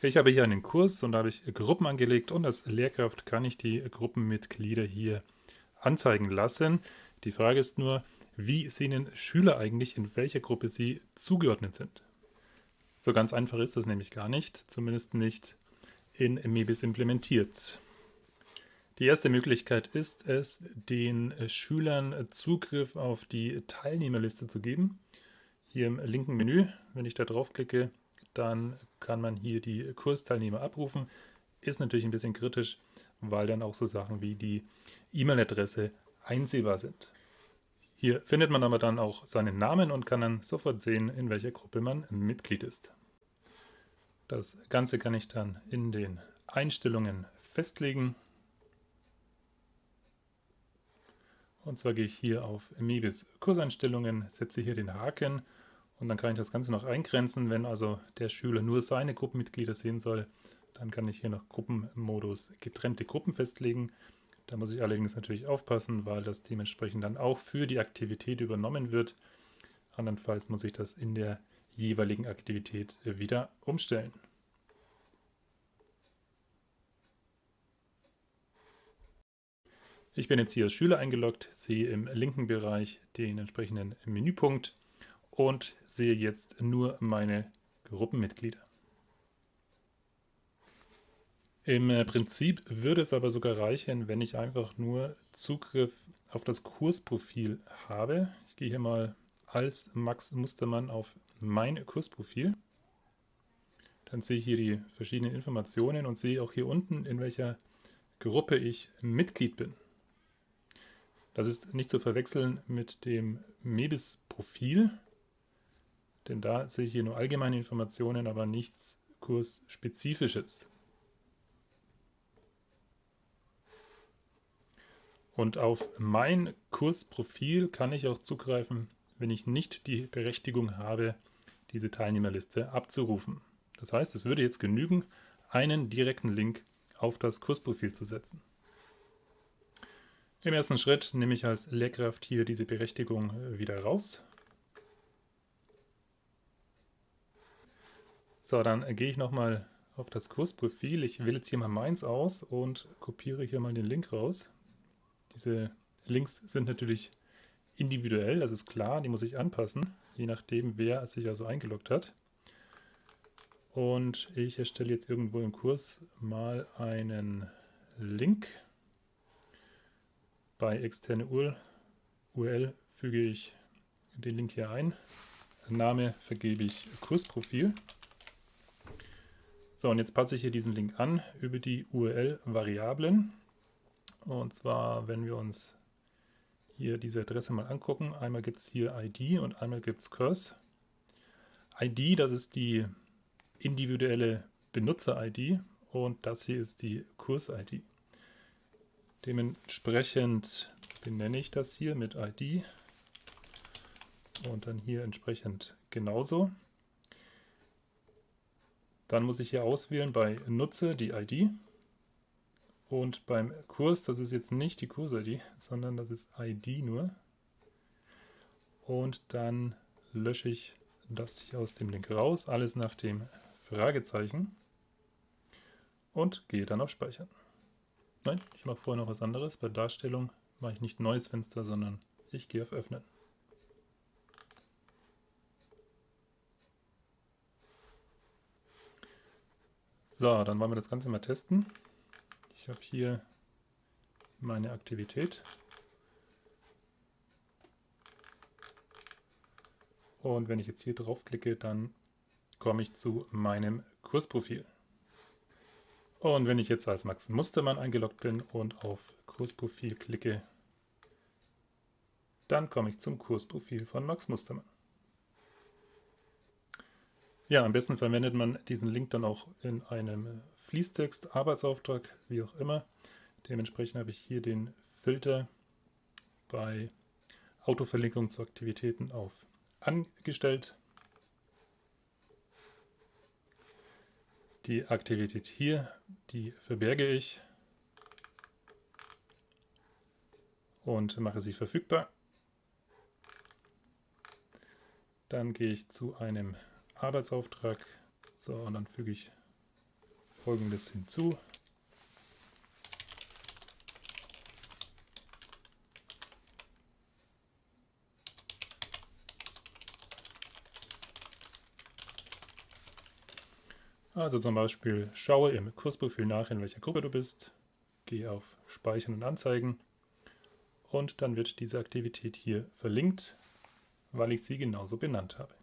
Ich habe hier einen Kurs und da habe ich Gruppen angelegt und als Lehrkraft kann ich die Gruppenmitglieder hier anzeigen lassen. Die Frage ist nur, wie sehen Schüler eigentlich, in welcher Gruppe sie zugeordnet sind? So ganz einfach ist das nämlich gar nicht, zumindest nicht in MEBIS implementiert. Die erste Möglichkeit ist es, den Schülern Zugriff auf die Teilnehmerliste zu geben. Hier im linken Menü, wenn ich da draufklicke, dann kann man hier die Kursteilnehmer abrufen. Ist natürlich ein bisschen kritisch, weil dann auch so Sachen wie die E-Mail-Adresse einsehbar sind. Hier findet man aber dann auch seinen Namen und kann dann sofort sehen, in welcher Gruppe man Mitglied ist. Das Ganze kann ich dann in den Einstellungen festlegen. Und zwar gehe ich hier auf Mebis Kurseinstellungen, setze hier den Haken und dann kann ich das Ganze noch eingrenzen. Wenn also der Schüler nur seine Gruppenmitglieder sehen soll, dann kann ich hier noch Gruppenmodus getrennte Gruppen festlegen. Da muss ich allerdings natürlich aufpassen, weil das dementsprechend dann auch für die Aktivität übernommen wird. Andernfalls muss ich das in der jeweiligen Aktivität wieder umstellen. Ich bin jetzt hier als Schüler eingeloggt, sehe im linken Bereich den entsprechenden Menüpunkt und sehe jetzt nur meine Gruppenmitglieder. Im äh, Prinzip würde es aber sogar reichen, wenn ich einfach nur Zugriff auf das Kursprofil habe. Ich gehe hier mal als Max Mustermann auf mein Kursprofil. Dann sehe ich hier die verschiedenen Informationen und sehe auch hier unten, in welcher Gruppe ich Mitglied bin. Das ist nicht zu verwechseln mit dem MEBIS-Profil. Denn da sehe ich hier nur allgemeine Informationen, aber nichts Kursspezifisches. Und auf mein Kursprofil kann ich auch zugreifen, wenn ich nicht die Berechtigung habe, diese Teilnehmerliste abzurufen. Das heißt, es würde jetzt genügen, einen direkten Link auf das Kursprofil zu setzen. Im ersten Schritt nehme ich als Lehrkraft hier diese Berechtigung wieder raus So, dann gehe ich nochmal auf das Kursprofil. Ich wähle jetzt hier mal meins aus und kopiere hier mal den Link raus. Diese Links sind natürlich individuell, das ist klar, die muss ich anpassen, je nachdem, wer sich also eingeloggt hat. Und ich erstelle jetzt irgendwo im Kurs mal einen Link. Bei externe URL füge ich den Link hier ein. Name vergebe ich Kursprofil. So, und jetzt passe ich hier diesen Link an über die URL-Variablen. Und zwar, wenn wir uns hier diese Adresse mal angucken, einmal gibt es hier ID und einmal gibt es Curse. ID, das ist die individuelle Benutzer-ID und das hier ist die Kurs-ID. Dementsprechend benenne ich das hier mit ID und dann hier entsprechend genauso. Dann muss ich hier auswählen bei Nutze die ID. Und beim Kurs, das ist jetzt nicht die Kurs-ID, sondern das ist ID nur. Und dann lösche ich das hier aus dem Link raus, alles nach dem Fragezeichen. Und gehe dann auf Speichern. Nein, ich mache vorher noch was anderes. Bei Darstellung mache ich nicht neues Fenster, sondern ich gehe auf Öffnen. So, dann wollen wir das Ganze mal testen. Ich habe hier meine Aktivität. Und wenn ich jetzt hier draufklicke, dann komme ich zu meinem Kursprofil. Und wenn ich jetzt als Max Mustermann eingeloggt bin und auf Kursprofil klicke, dann komme ich zum Kursprofil von Max Mustermann. Ja, am besten verwendet man diesen Link dann auch in einem Fließtext, Arbeitsauftrag, wie auch immer. Dementsprechend habe ich hier den Filter bei Autoverlinkung zu Aktivitäten auf angestellt. Die Aktivität hier, die verberge ich und mache sie verfügbar. Dann gehe ich zu einem Arbeitsauftrag. So, und dann füge ich folgendes hinzu. Also zum Beispiel schaue im Kursprofil nach, in welcher Gruppe du bist, gehe auf Speichern und Anzeigen und dann wird diese Aktivität hier verlinkt, weil ich sie genauso benannt habe.